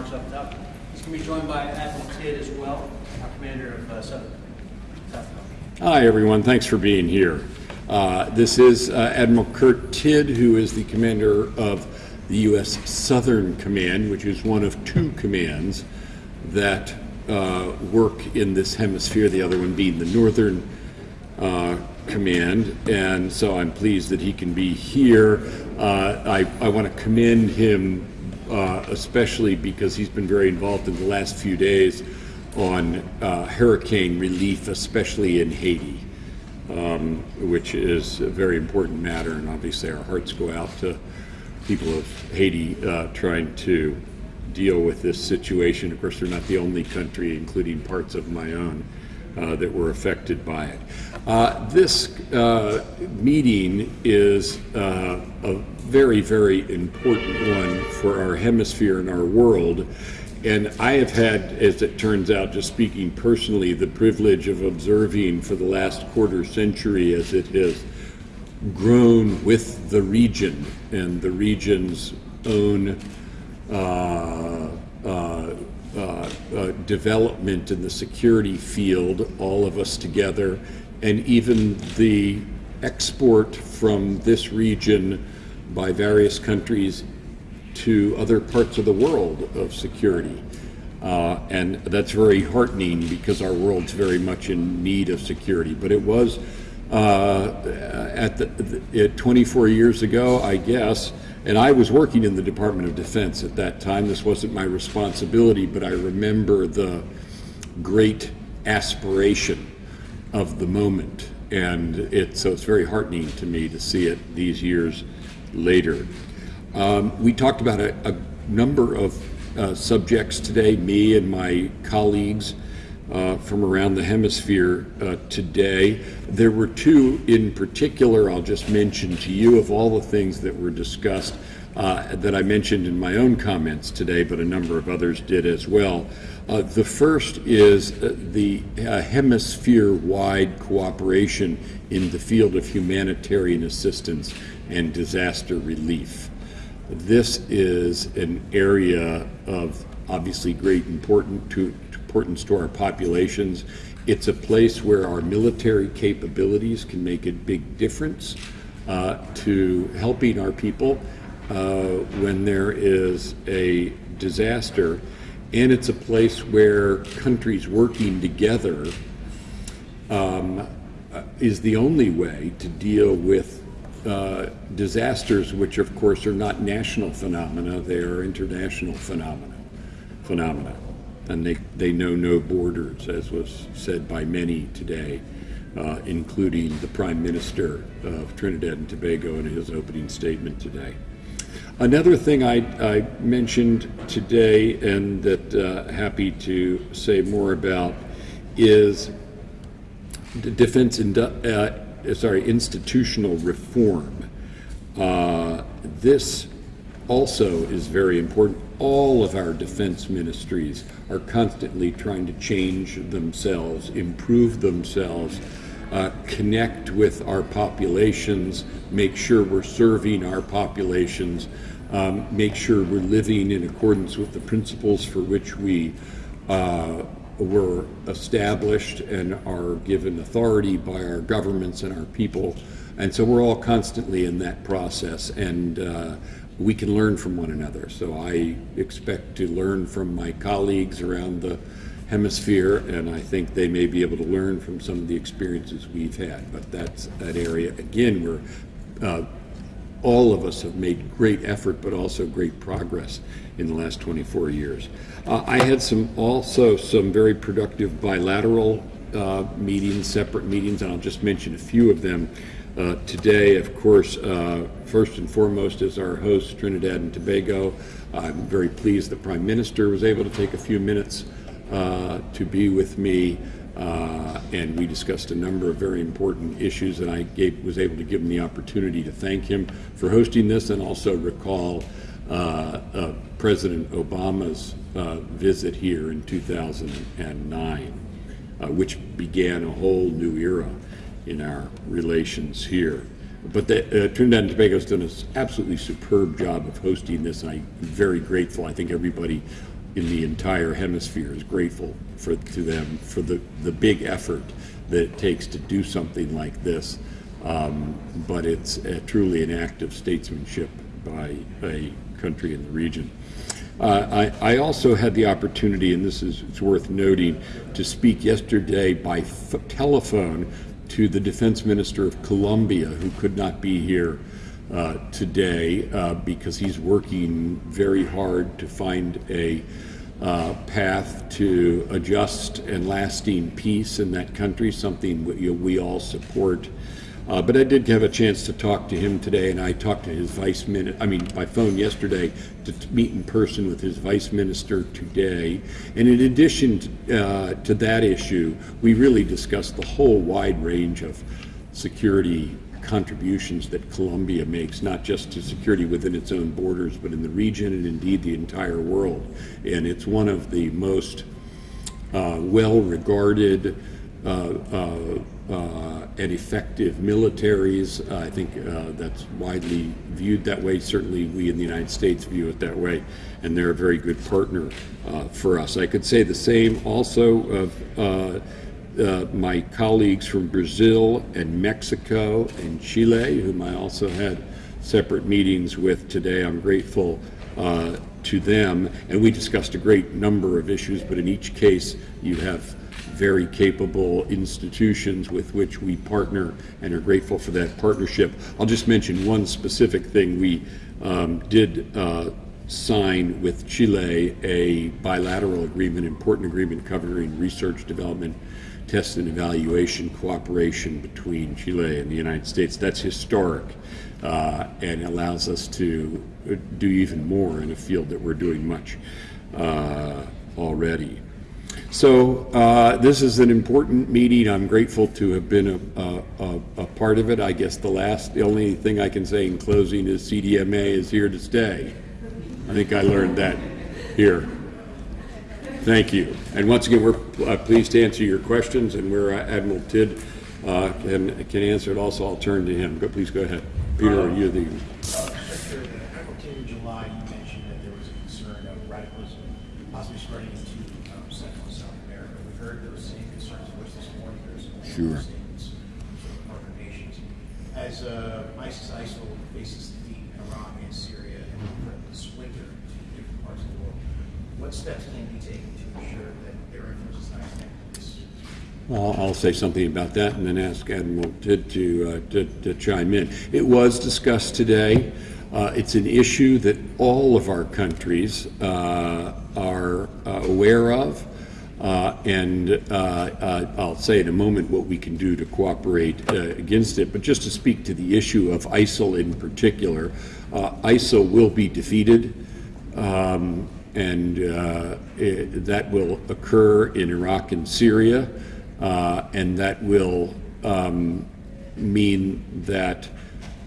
remarks up top. He's going to be joined by Admiral Tidd as well, our commander of uh, Southern. South Hi, everyone. Thanks for being here. Uh, This is uh, Admiral Kurt Tidd, who is the commander of the U.S. Southern Command, which is one of two commands that uh, work in this hemisphere, the other one being the Northern uh, Command. And so I'm pleased that he can be here. Uh, I, I want to commend him uh, especially because he's been very involved in the last few days on uh, hurricane relief, especially in Haiti um, which is a very important matter, and obviously our hearts go out to people of Haiti uh, trying to deal with this situation. Of course, they're not the only country, including parts of my own, uh, that were affected by it. Uh, this uh, meeting is uh, a very, very important one for our hemisphere and our world. And I have had, as it turns out, just speaking personally, the privilege of observing for the last quarter century as it has grown with the region and the region's own uh, uh, uh, uh, development in the security field, all of us together, and even the export from this region by various countries to other parts of the world of security. Uh, and that's very heartening because our world's very much in need of security. But it was uh, at the, the, 24 years ago, I guess, and I was working in the Department of Defense at that time. This wasn't my responsibility, but I remember the great aspiration of the moment. And it, so it's very heartening to me to see it these years later. Um, we talked about a, a number of uh, subjects today, me and my colleagues uh, from around the hemisphere uh, today. There were two in particular I'll just mention to you of all the things that were discussed uh, that I mentioned in my own comments today, but a number of others did as well. Uh, the first is uh, the uh, hemisphere-wide cooperation in the field of humanitarian assistance and disaster relief. This is an area of obviously great important to, importance to our populations. It's a place where our military capabilities can make a big difference uh, to helping our people uh, when there is a disaster. And it's a place where countries working together um, uh, is the only way to deal with uh, disasters, which of course are not national phenomena, they are international phenomena. phenomena. And they, they know no borders, as was said by many today, uh, including the Prime Minister of Trinidad and Tobago in his opening statement today. Another thing I, I mentioned today and that uh, happy to say more about is defense uh, uh, sorry, institutional reform. Uh, this also is very important. All of our defense ministries are constantly trying to change themselves, improve themselves, uh, connect with our populations, make sure we're serving our populations, um, make sure we're living in accordance with the principles for which we uh, were established and are given authority by our governments and our people. And so we're all constantly in that process and uh, we can learn from one another. So I expect to learn from my colleagues around the hemisphere and I think they may be able to learn from some of the experiences we've had. But that's that area, again, where uh, all of us have made great effort but also great progress in the last 24 years. Uh, I had some also some very productive bilateral uh, meetings, separate meetings, and I'll just mention a few of them. Uh, today, of course, uh, first and foremost is our host, Trinidad and Tobago. I'm very pleased the Prime Minister was able to take a few minutes uh, to be with me uh, and we discussed a number of very important issues, and I gave, was able to give him the opportunity to thank him for hosting this and also recall uh, President Obama's visit here in 2009, uh, which began a whole new era in our relations here. But the, uh, Trinidad and Tobago has done an absolutely superb job of hosting this, I'm very grateful. I think everybody in the entire hemisphere is grateful for, to them for the, the big effort that it takes to do something like this. Um, but it's uh, truly an act of statesmanship by a country in the region. Uh, I, I also had the opportunity, and this is worth noting, to speak yesterday by telephone to the defense minister of Colombia, who could not be here uh, today uh, because he's working very hard to find a uh, path to a just and lasting peace in that country, something we, we all support. Uh, but I did have a chance to talk to him today, and I talked to his vice minister, I mean, by phone yesterday, to, meet in person with his vice minister today. And in addition to, uh, to that issue, we really discussed the whole wide range of security contributions that Colombia makes, not just to security within its own borders, but in the region and indeed the entire world. And it's one of the most uh, well-regarded uh, uh, uh, and effective militaries. I think uh, that's widely viewed that way. Certainly, we in the United States view it that way, and they're a very good partner uh, for us. I could say the same also of uh, uh, my colleagues from Brazil and Mexico and Chile, whom I also had separate meetings with today. I'm grateful uh, to them, and we discussed a great number of issues, but in each case, you have very capable institutions with which we partner and are grateful for that partnership. I'll just mention one specific thing. We um, did uh, sign with Chile a bilateral agreement, important agreement covering research development test and evaluation cooperation between Chile and the United States. That's historic uh, and allows us to do even more in a field that we're doing much uh, already. So uh, this is an important meeting. I'm grateful to have been a, a, a, part of it. I guess the last, the only thing I can say in closing is CDMA is here to stay. I think I learned that here. Thank you. And once again, we're uh, pleased to answer your questions, and where uh, Admiral Tidd uh, can, can answer it also, I'll turn to him. But please go ahead. Peter, are you the... Secretary, in July, you mentioned that there was a concern of radicalism possibly spreading into um, Central and South America. We heard those same concerns voiced this morning. There's some Sure. statements from partner nations. As uh, ISIS ISIL faces defeat in Iraq and Syria and the splinter to different parts of the world, what steps can be taken to ensure that their influence is not extended? Well, I'll say something about that and then ask Admiral Tidd to, uh, to, to chime in. It was discussed today. Uh, it's an issue that all of our countries uh, are uh, aware of. Uh, and uh, uh, I'll say in a moment what we can do to cooperate against it. But just to speak to the issue of ISIL in particular, ISIL will be defeated. Um, and it, that will occur in Iraq and Syria, and that will um, mean that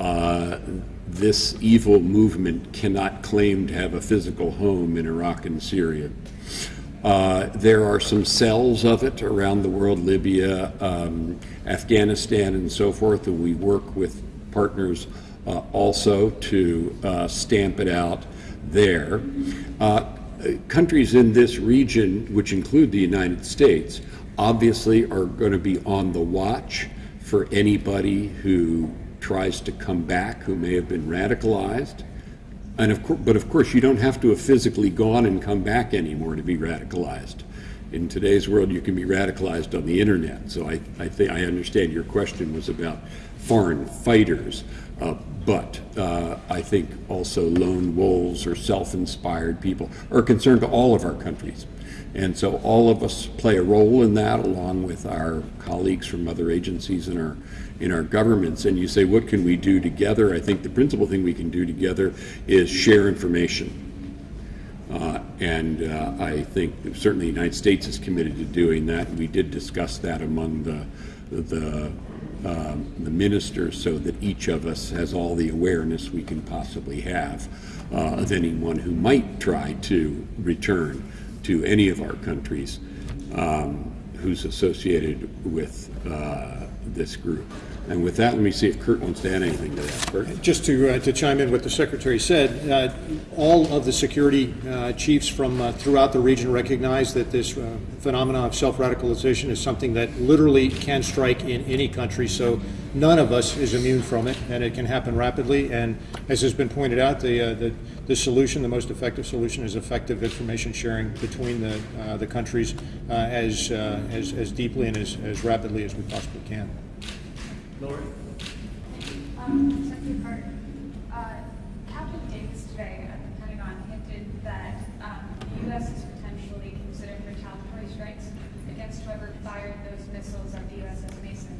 uh, this evil movement cannot claim to have a physical home in Iraq and Syria. Uh, there are some cells of it around the world, Libya, um, Afghanistan, and so forth, and we work with partners uh, also to uh, stamp it out there. Uh, countries in this region, which include the United States, obviously are going to be on the watch for anybody who tries to come back who may have been radicalized. And of course, but of course, you don't have to have physically gone and come back anymore to be radicalized. In today's world, you can be radicalized on the internet. So I, I think I understand your question was about foreign fighters, uh, but uh, I think also lone wolves or self-inspired people are a concern to all of our countries. And so all of us play a role in that, along with our colleagues from other agencies and our in our governments. And you say, what can we do together? I think the principal thing we can do together is share information. Uh, and uh, I think certainly the United States is committed to doing that. We did discuss that among the the um, the ministers, so that each of us has all the awareness we can possibly have uh, of anyone who might try to return to any of our countries um, who's associated with uh, this group. And with that, let me see if Kurt wants to add anything to that. Kurt? Just to, uh, to chime in with what the secretary said, uh, all of the security uh, chiefs from uh, throughout the region recognize that this uh, phenomenon of self-radicalization is something that literally can strike in any country. So none of us is immune from it, and it can happen rapidly. And as has been pointed out, the uh, the, the solution, the most effective solution, is effective information sharing between the the countries as, as as deeply and as, as rapidly as we possibly can. Lori? Um, Secretary Carter, uh, Captain Davis today at the Pentagon hinted that, um, the U.S. is potentially considering retaliatory strikes against whoever fired those missiles at the USS Mason,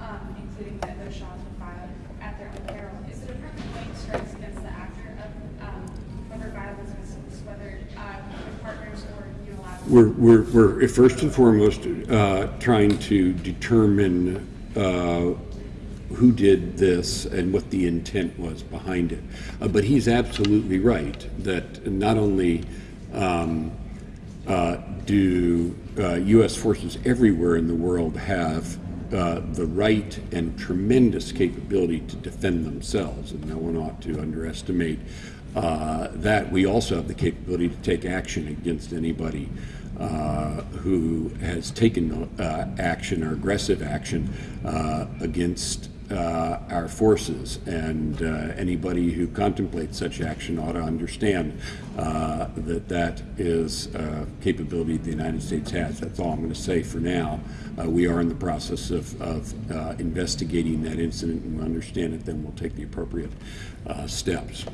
um, including that those shots were fired at their own peril. Is the Department going strikes against the actor of, um, whoever fired those missiles, whether, uh, with partners or unilaterally? We're, we're, we're first and foremost uh, trying to determine uh, who did this and what the intent was behind it. Uh, But he's absolutely right that not only um, uh, do uh, U.S. forces everywhere in the world have uh, the right and tremendous capability to defend themselves, and no one ought to underestimate uh, that. We also have the capability to take action against anybody uh, who has taken uh, action or aggressive action uh, against uh, our forces. And uh, anybody who contemplates such action ought to understand uh, that that is a capability the United States has. That's all I'm going to say for now. Uh, we are in the process of, of uh, investigating that incident and we understand it, then we'll take the appropriate uh, steps.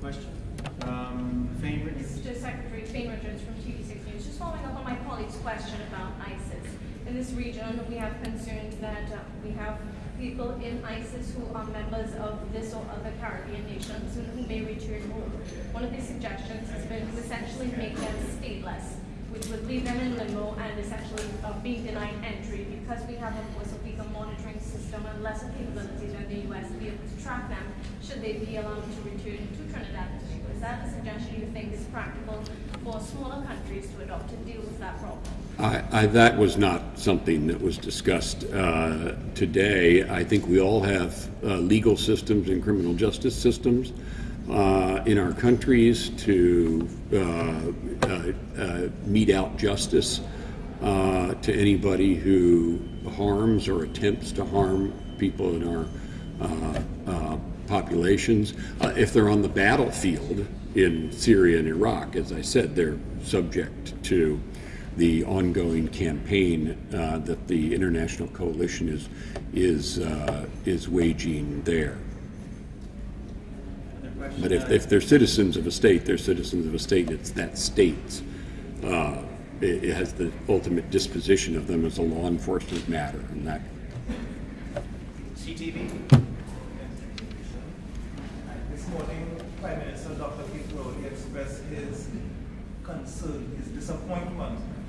Question? Um, Fane Richards? This is just Secretary Fane Richards from TV6 News. Just following up on my colleague's question about ISIS. In this region, we have concerns that uh, we have people in ISIS who are members of this or other Caribbean nations and who may return home. One of the suggestions has been to essentially make them stateless, which would leave them in limbo and essentially uh, being denied entry because we have, of course, a weaker monitoring system and lesser capabilities in the U.S. to be able to track them should they be allowed to return to Trinidad and. Is that a suggestion you think is practical for smaller countries to adopt to deal with that problem? I, I, that was not something that was discussed uh, today. I think we all have uh, legal systems and criminal justice systems uh, in our countries to uh, uh, uh, mete out justice to anybody who harms or attempts to harm people in our populations. If they're on the battlefield in Syria and Iraq, as I said, they're subject to the ongoing campaign uh, that the international coalition is is uh, is waging there. But if, if they're citizens of a state, they're citizens of a state. It's that state's. Uh, it, it has the ultimate disposition of them as a law enforcement matter, and that CTV? This morning, Prime Minister Dr. Keith Rowley expressed his concern, his disappointment of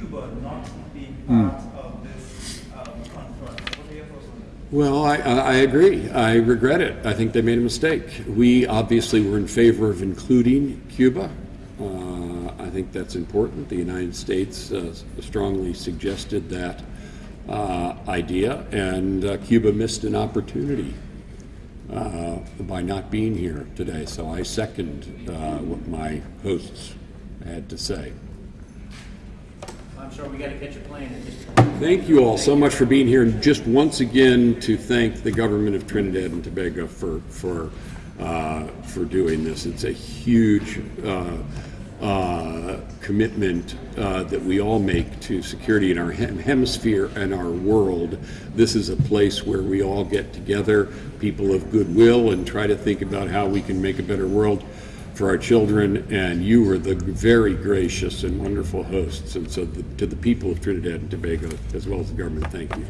Cuba not being part of this um, conference. What are your thoughts on that? Well, I, I I agree. I regret it. I think they made a mistake. We obviously were in favor of including Cuba. Uh, I think that's important. The United States uh, strongly suggested that uh, idea, and uh, Cuba missed an opportunity uh, by not being here today. So I second uh, what my hosts had to say. I'm we got to catch a plane at this point. Thank you all so much for being here, and just once again to thank the government of Trinidad and Tobago for for uh, for doing this. It's a huge uh, uh, commitment uh, that we all make to security in our hem- hemisphere and our world. This is a place where we all get together, people of goodwill, and try to think about how we can make a better world for our children, and you were the very gracious and wonderful hosts. And so, the, to the people of Trinidad and Tobago, as well as the government, thank you.